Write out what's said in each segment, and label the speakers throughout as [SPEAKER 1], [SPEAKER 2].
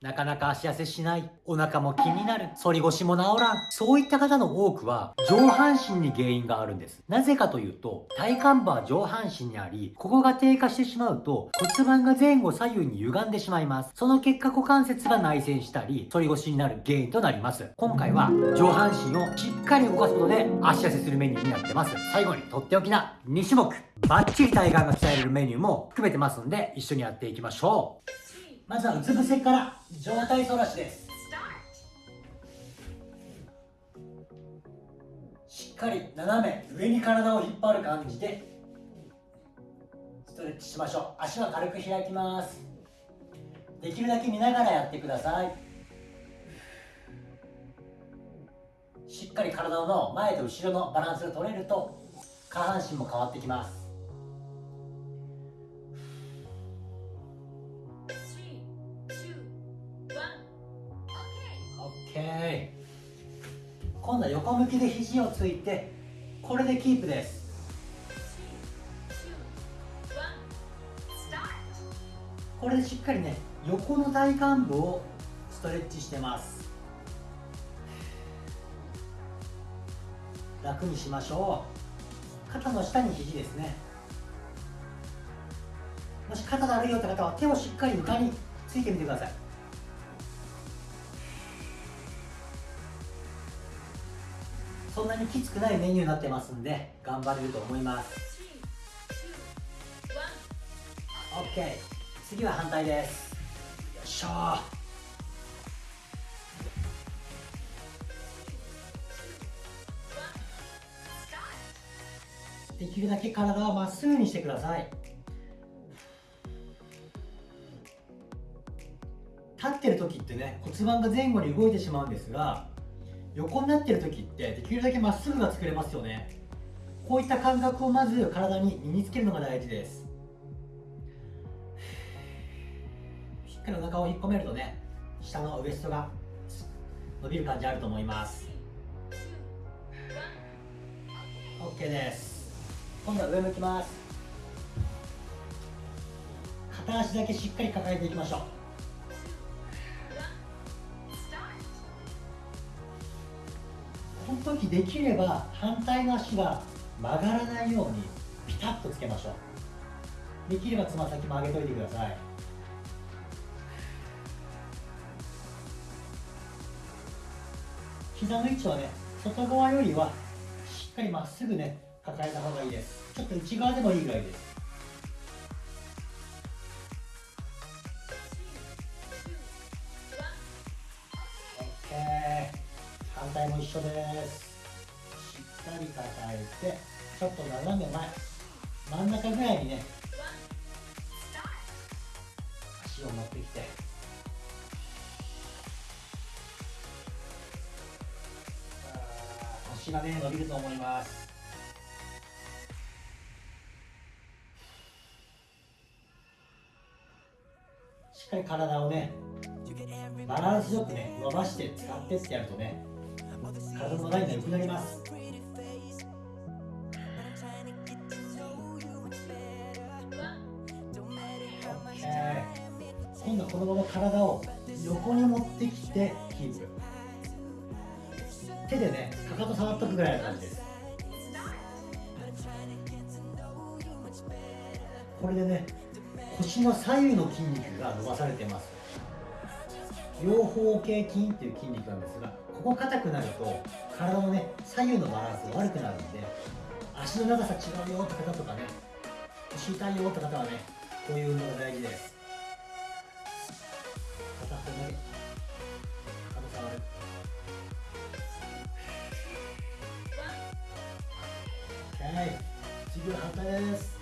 [SPEAKER 1] なかなか足痩せしない。お腹も気になる。反り腰も治らん。そういった方の多くは、上半身に原因があるんです。なぜかというと、体幹部は上半身にあり、ここが低下してしまうと、骨盤が前後左右に歪んでしまいます。その結果股関節が内旋したり、反り腰になる原因となります。今回は、上半身をしっかり動かすことで、足痩せするメニューになってます。最後に、とっておきな2種目。バッチリ体幹が鍛えれるメニューも含めてますんで、一緒にやっていきましょう。まずはうつ伏せから上体反らしです。しっかり斜め上に体を引っ張る感じでストレッチしましょう。足は軽く開きます。できるだけ見ながらやってください。しっかり体の前と後ろのバランスが取れると下半身も変わってきます。OK 今度は横向きで肘をついてこれでキープです。これでしっかりね横の体幹部をストレッチしてます。楽にしましょう。肩の下に肘ですね。もし肩だるいよって方は手をしっかり床についてみてください。にきつくないメニューになってますんで頑張れると思います。OK 次は反対です。よいしょできるだけ体をまっすぐにしてください。立ってる時ってね骨盤が前後に動いてしまうんですが横になってる時ってできるだけまっすぐが作れますよね。こういった感覚をまず体に身につけるのが大事です。しっかりお腹を引っ込めるとね下のウエストが伸びる感じあると思います。OK です。今度は上向きます。片足だけしっかり抱えていきましょう。の時できれば反対の足が曲がらないようにピタッとつけましょう。できればつま先も上げといてください。膝の位置はね外側よりはしっかりまっすぐね抱えた方がいいです。ちょっと内側でもいいぐらいです。反対も一緒です。しっかり抱えてちょっと斜め前真ん中ぐらいにね足を持ってきて。腰がね伸びると思います。しっかり体をねバランスよくね伸ばして使ってってやるとね体のラインが良くなります。今度はこのまま体を横に持ってきてキープ。手でねかかと触っとくぐらいの感じです。これでね腰の左右の筋肉が伸ばされてます。両方形筋っていう筋肉なんですがここ硬くなると体のね左右のバランスが悪くなるんで足の長さ違うよって方とかね腰痛いよって方はねこういう運動が大事です。片方だけ。肩触る。はい。次は反対です。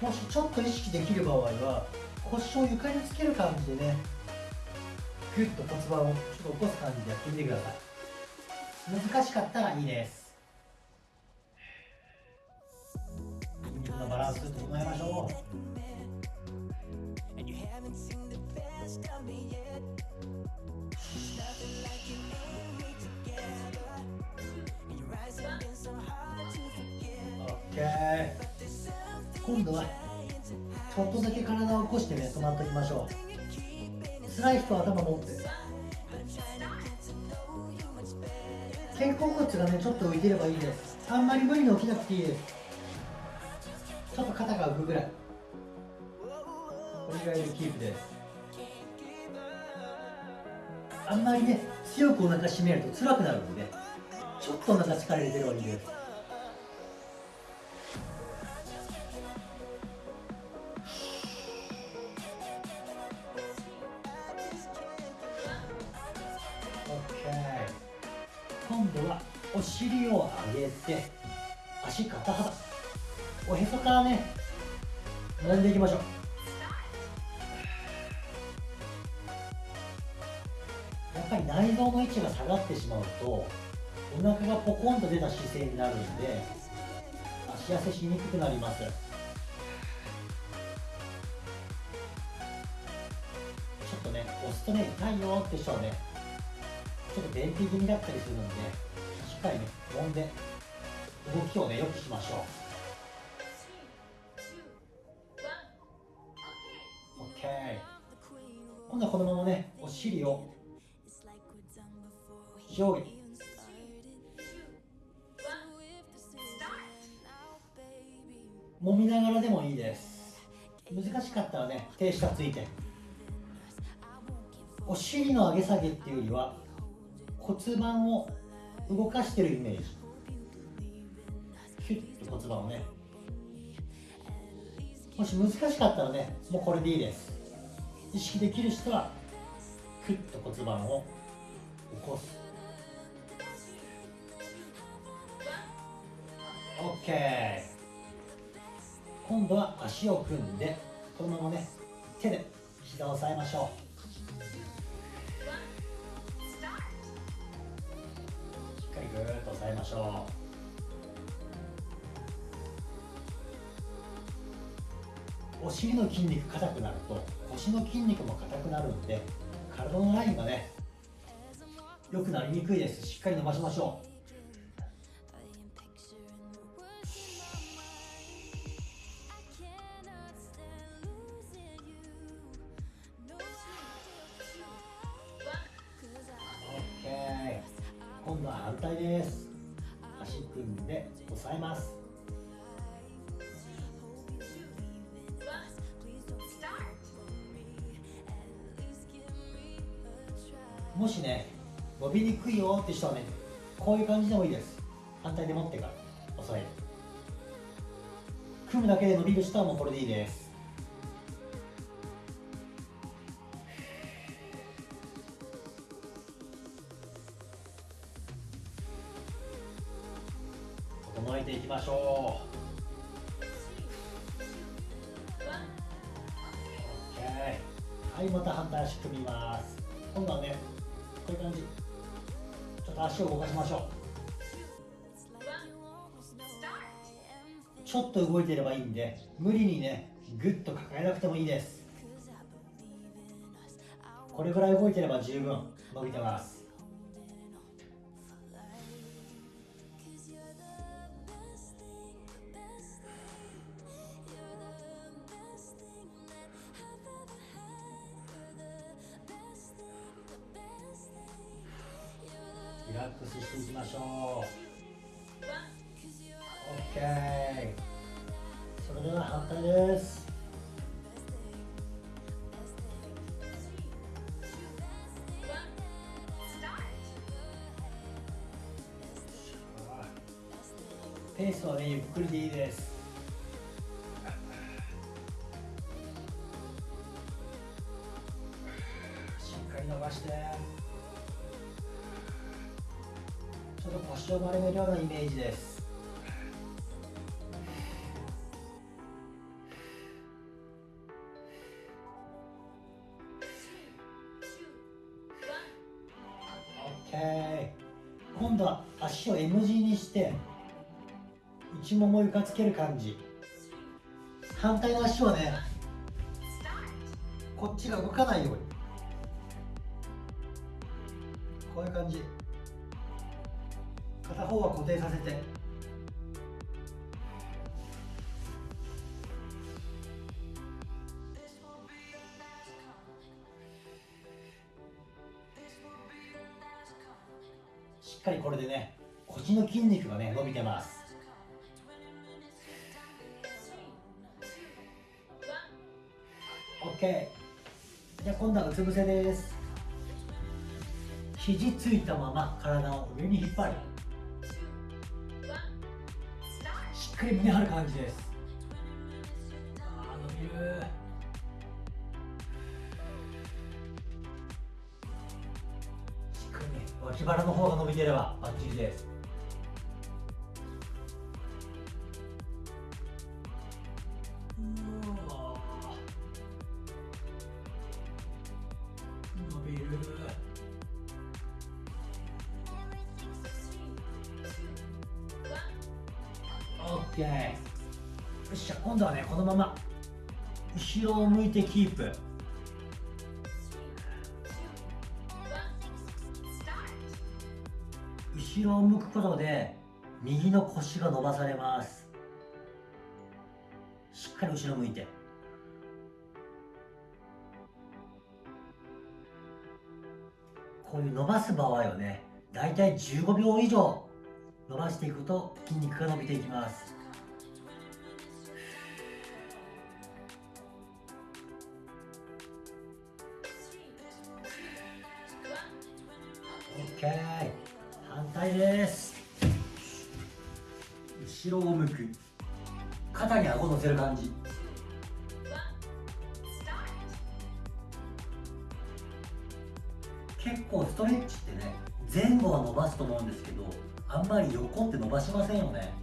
[SPEAKER 1] もしちょっと意識できる場合は腰を床につける感じでねグッと骨盤をちょっと起こす感じでやってみてください。難しかったらいいです。筋肉のバランス整えましょう今度はちょっとだけ体を起こしてね止まっておきましょう。辛い人は頭持って肩甲骨がねちょっと浮いてればいいです。あんまり無理に起きなくていいです。ちょっと肩が浮くぐらい。これぐらいでキープです。あんまりね強くお腹締めると辛くなるんでちょっとお腹力入れてればいいです。上げて足肩幅おへそからね並んでいきましょう。やっぱり内臓の位置が下がってしまうとお腹がポコンと出た姿勢になるんで足痩せしにくくなります。ちょっとね押すとね痛いよって人はねちょっと便秘気味だったりするんでっかりね揉んで動きをねよくしましょう。OK 今度はこのままねお尻を上下揉みながらでもいいです。難しかったらね手下ついて。お尻の上げ下げっていうよりは骨盤を動かしてるイメージ。キュッと骨盤をね。もし難しかったらねもうこれでいいです。意識できる人はクッと骨盤を起こす。OK 今度は足を組んでこのままね手で膝を押さえましょう。ぐーっと押さえましょう。お尻の筋肉硬くなると腰の筋肉も硬くなるんで体のラインがね良くなりにくいです。しっかり伸ばしましょう。もしね伸びにくいよって人はねこういう感じでもいいです。反対で持ってから押さえる。組むだけで伸びる人はもうこれでいいです。ういう感じちょっと足を動かしましょう。ちょっと動いてればいいんで無理にねグッと抱えなくてもいいです。これぐらい動いてれば十分。伸びてます。れでは反対です。ペースはねゆっくりでいいです。しっかり伸ばして。ちょっと腰を丸めるようなイメージです。今度は足を M 字にして内もも床つける感じ。反対の足をねこっちが動かないように。こういう感じ。片方は固定させて。っかりこれでね腰の筋肉がね伸びてます。OK じゃあ今度はうつ伏せです。肘ついたまま体を上に引っ張る。しっかり胸張る感じです。あー伸びる。しっかりね脇腹の方が伸びてればバッチリです。うわー伸びる。OK よっしゃ今度はねこのまま後ろを向いてキープ。後ろを向くことで右の腰が伸ばされます。しっかり後ろ向いて。こういう伸ばす場合はねだいたい15秒以上伸ばしていくと筋肉が伸びていきます。OK 反対です。後ろを向く。肩に顎乗せる感じ。結構ストレッチってね前後は伸ばすと思うんですけどあんまり横って伸ばしませんよね。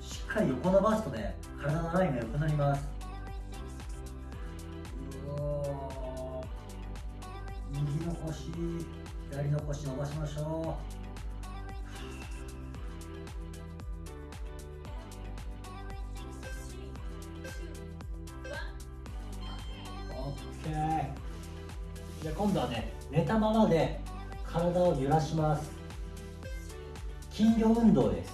[SPEAKER 1] しっかり横伸ばすとね体のラインが良くなります。じゃあ今度はね寝たままで体を揺らします。筋力運動です。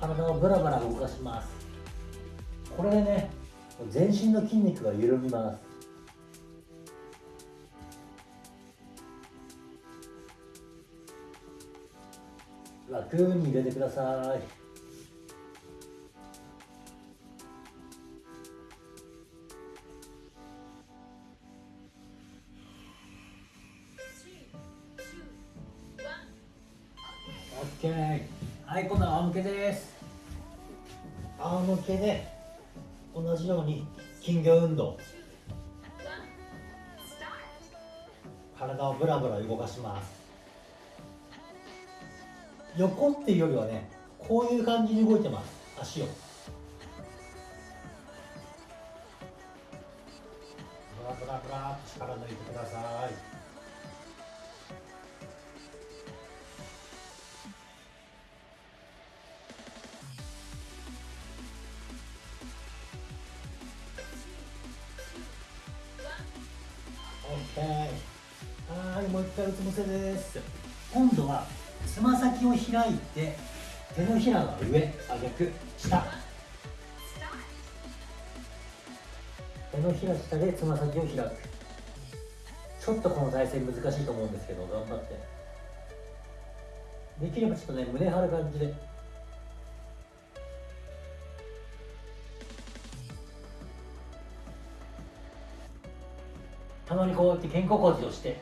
[SPEAKER 1] 体をブラブラ動かします。これでね全身の筋肉が緩みます。楽に入れてください。けはい今度は仰向けです。仰向けで同じように金魚運動。体をブラブラ動かします。横っていうよりはねこういう感じに動いてます。足を。はいもう一回うつ伏せです。今度はつま先を開いて手のひらが上あ逆下。手のひら下でつま先を開く。ちょっとこの体勢難しいと思うんですけど頑張って。できればちょっとね胸張る感じで。たまにこうやって肩甲骨をして。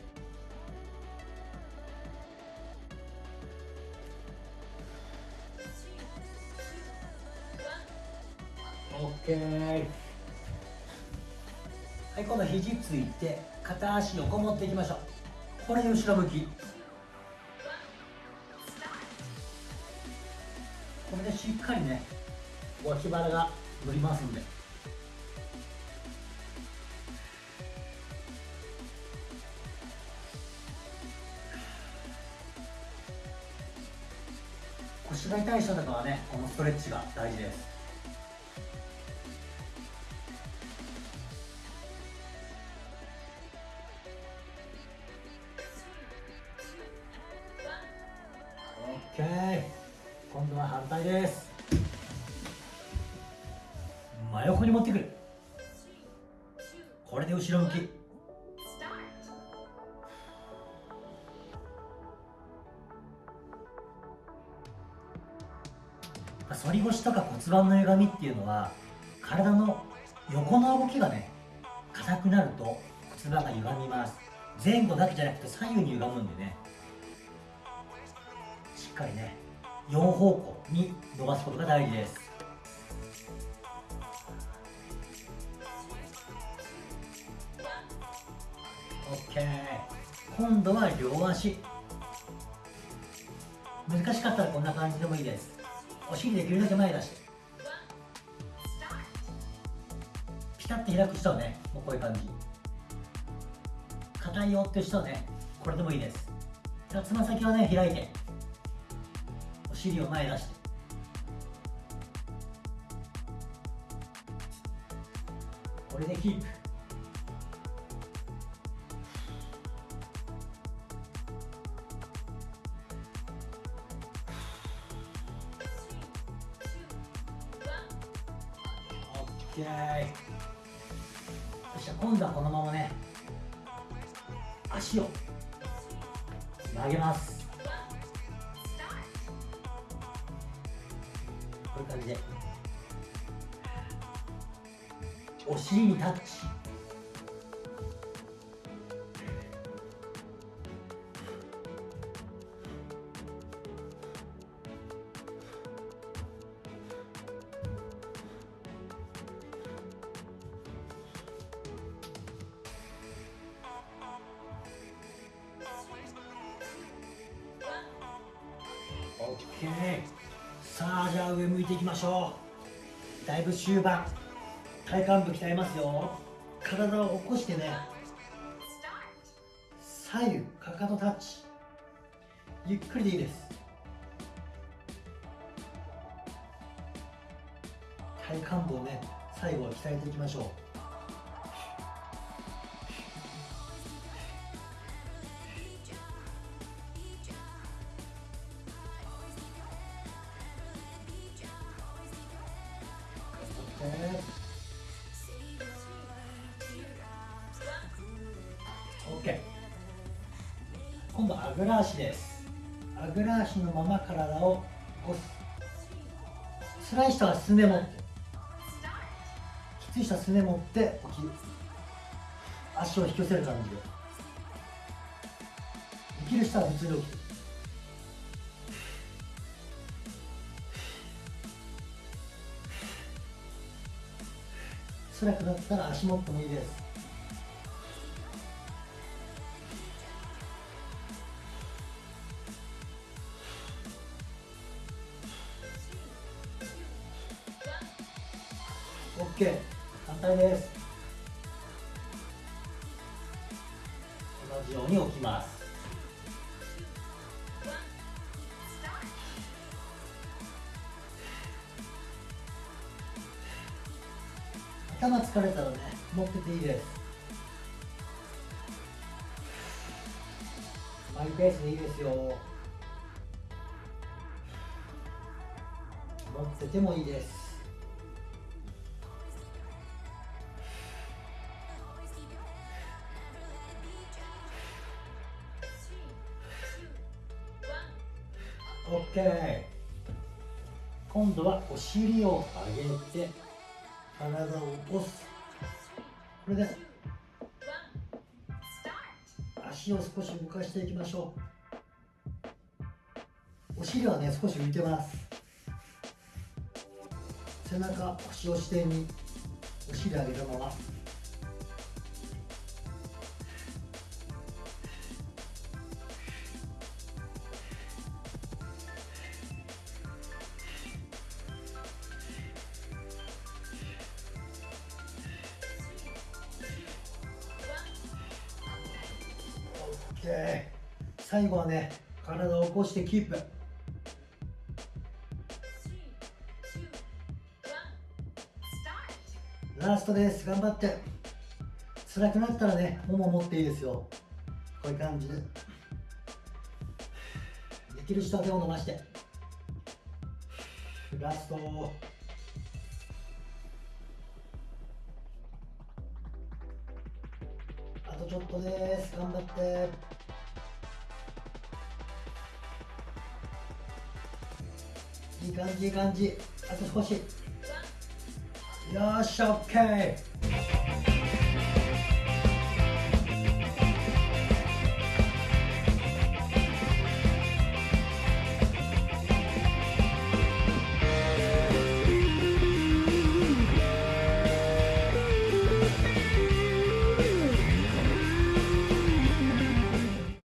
[SPEAKER 1] オッケー。はい今度肘ついて片足横持っていきましょう。これで後ろ向き。これでしっかりね脇腹が乗りますんで。ストレッチが大事です。オッケー。今度は反対です。真横に持ってくる。これで後ろ向き。腰とか骨盤の歪みっていうのは体の横の動きがね硬くなると骨盤が歪みます。前後だけじゃなくて左右に歪むんでねしっかりね4方向に伸ばすことが大事です。OK 今度は両足。難しかったらこんな感じでもいいです。お尻できるだけ前出し。てピタッと開く人はねもうこういう感じ。硬いよっていう人はねこれでもいいです。つま先はね開いて。お尻を前出して。これでキープ。OK よし今度はこのままね足を曲げます。OK さあじゃあ上向いていきましょう。だいぶ終盤。体幹部鍛えますよ。体を起こしてね。左右かかとタッチ。ゆっくりでいいです。体幹部をね最後は鍛えていきましょう。今度あぐら足です。あぐら足のまま体を起こす辛い人はすね持ってきつい人はすね持って起きる。足を引き寄せる感じで。できる人は普通に起きる。辛くなったら足持ってもいいで。す OK 反対です。同じように起きます。頭疲れたらね持ってていいです。マイペースでいいですよ。持っててもいいです。今度はお尻を上げて体を起こす。これで足を少し動かしていきましょう。お尻はね少し浮いてます。背中腰を支点に。お尻上げたまま。OK 最後はね体を起こしてキープ。ラストです。頑張って。辛くなったらねもも持っていいですよ。こういう感じで。できる人は手を伸ばして。ラスト。とちょっとです。頑張って。いい感じいい感じ。あと少し。よしオッケー。